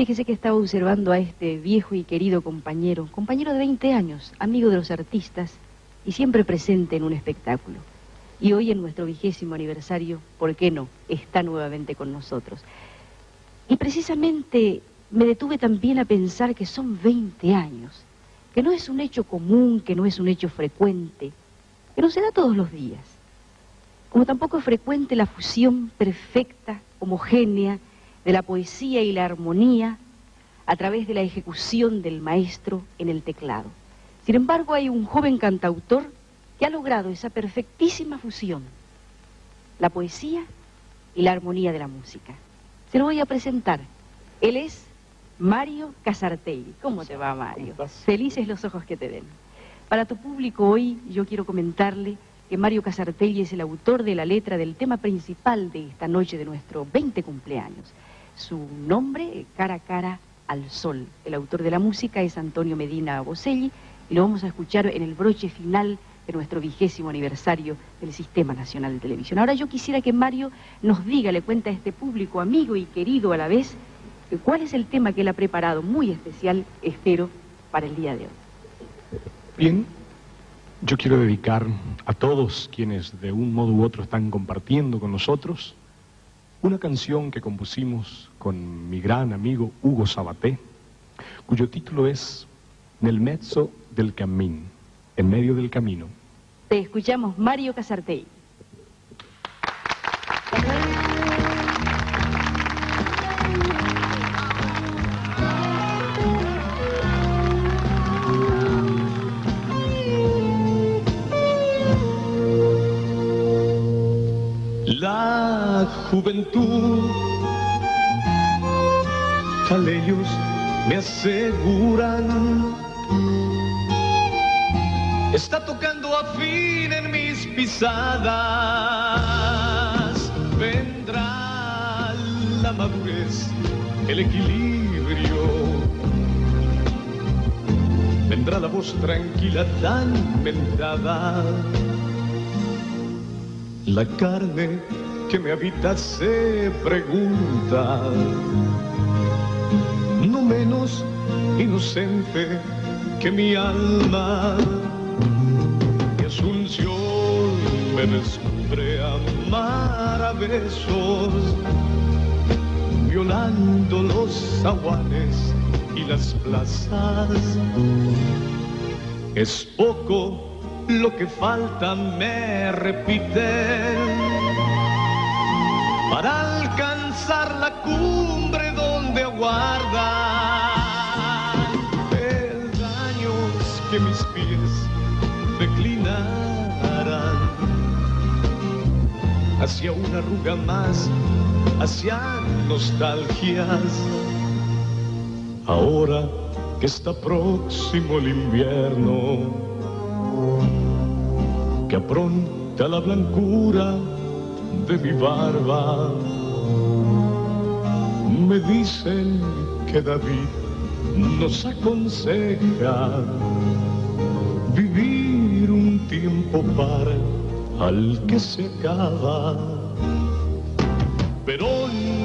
Fíjese que estaba observando a este viejo y querido compañero, compañero de 20 años, amigo de los artistas y siempre presente en un espectáculo. Y hoy en nuestro vigésimo aniversario, ¿por qué no?, está nuevamente con nosotros. Y precisamente me detuve también a pensar que son 20 años, que no es un hecho común, que no es un hecho frecuente, que no se da todos los días. Como tampoco es frecuente la fusión perfecta, homogénea, de la poesía y la armonía a través de la ejecución del maestro en el teclado. Sin embargo, hay un joven cantautor que ha logrado esa perfectísima fusión, la poesía y la armonía de la música. Se lo voy a presentar. Él es Mario Casartelli. ¿Cómo te va, Mario? Felices los ojos que te den. Para tu público hoy yo quiero comentarle que Mario Casartelli es el autor de la letra del tema principal de esta noche de nuestro 20 cumpleaños. Su nombre, Cara a Cara al Sol. El autor de la música es Antonio Medina Boselli y lo vamos a escuchar en el broche final de nuestro vigésimo aniversario del Sistema Nacional de Televisión. Ahora yo quisiera que Mario nos diga, le cuenta a este público amigo y querido a la vez, cuál es el tema que él ha preparado muy especial, espero, para el día de hoy. Bien, yo quiero dedicar a todos quienes de un modo u otro están compartiendo con nosotros una canción que compusimos con mi gran amigo Hugo Sabaté, cuyo título es Nel mezzo del camino, en medio del camino. Te escuchamos Mario Casartey. Juventud. ellos me aseguran, está tocando a fin en mis pisadas. Vendrá la madurez, el equilibrio. Vendrá la voz tranquila tan mentada. La carne que me habita se pregunta, no menos inocente que mi alma. Mi asunción me descubre a besos, violando los aguanes y las plazas. Es poco lo que falta, me repiten para alcanzar la cumbre donde aguarda peldaños que mis pies declinarán hacia una arruga más, hacia nostalgias. Ahora que está próximo el invierno, que apronta la blancura de mi barba. Me dicen que David nos aconseja vivir un tiempo para al que se acaba. Pero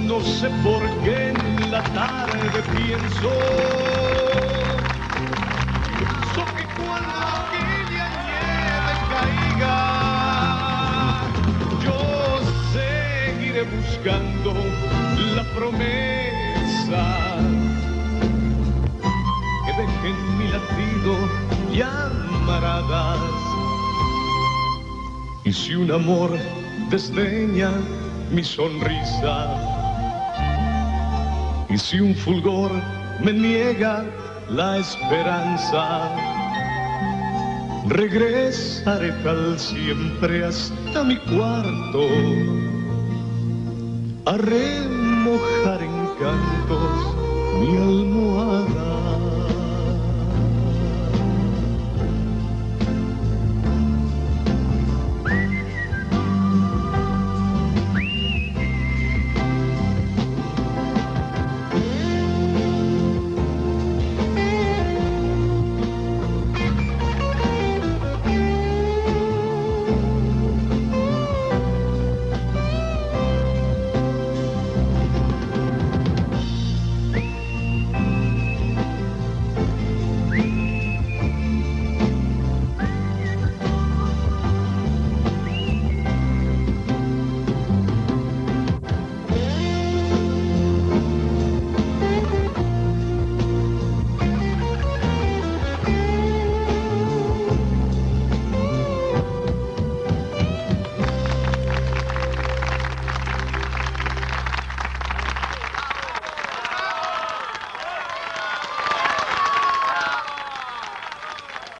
no sé por qué en la tarde pienso buscando la promesa que dejen mi latido y amaradas. Y si un amor desdeña mi sonrisa, y si un fulgor me niega la esperanza, regresaré tal siempre hasta mi cuarto a remojar en cantos mi almohada.